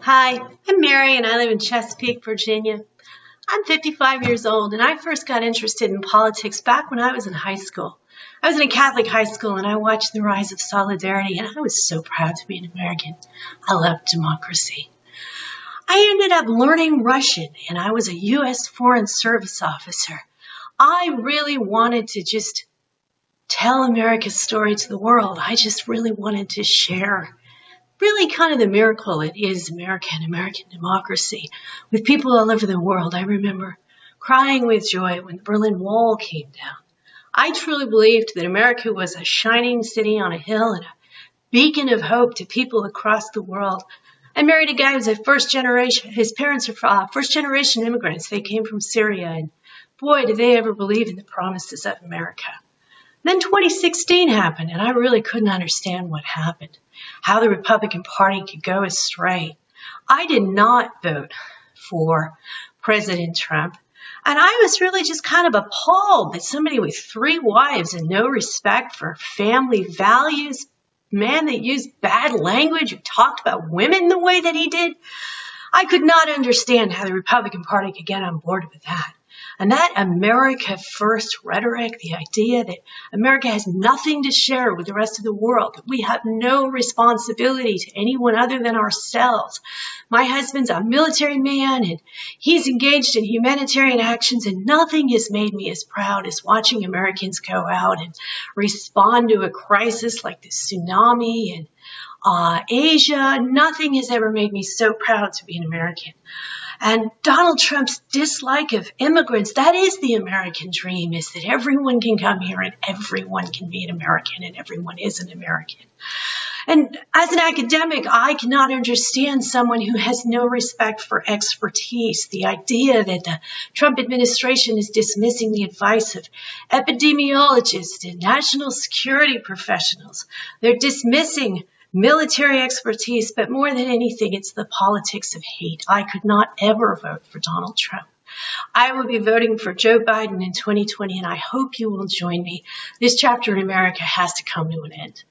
Hi, I'm Mary and I live in Chesapeake, Virginia. I'm 55 years old and I first got interested in politics back when I was in high school. I was in a Catholic high school and I watched the rise of solidarity and I was so proud to be an American. I loved democracy. I ended up learning Russian and I was a U.S. Foreign Service officer. I really wanted to just tell America's story to the world. I just really wanted to share really kind of the miracle it is American, American democracy with people all over the world. I remember crying with joy when the Berlin Wall came down. I truly believed that America was a shining city on a hill and a beacon of hope to people across the world. I married a guy who was a first generation, his parents are uh, first generation immigrants. They came from Syria and boy, did they ever believe in the promises of America. Then 2016 happened, and I really couldn't understand what happened, how the Republican Party could go astray. I did not vote for President Trump, and I was really just kind of appalled that somebody with three wives and no respect for family values, man that used bad language, who talked about women the way that he did, I could not understand how the Republican Party could get on board with that. And that America First rhetoric, the idea that America has nothing to share with the rest of the world, that we have no responsibility to anyone other than ourselves. My husband's a military man and he's engaged in humanitarian actions and nothing has made me as proud as watching Americans go out and respond to a crisis like the tsunami and uh, Asia. Nothing has ever made me so proud to be an American. And Donald Trump's dislike of immigrants, that is the American dream, is that everyone can come here and everyone can be an American and everyone is an American. And as an academic, I cannot understand someone who has no respect for expertise. The idea that the Trump administration is dismissing the advice of epidemiologists and national security professionals. They're dismissing military expertise, but more than anything, it's the politics of hate. I could not ever vote for Donald Trump. I will be voting for Joe Biden in 2020, and I hope you will join me. This chapter in America has to come to an end.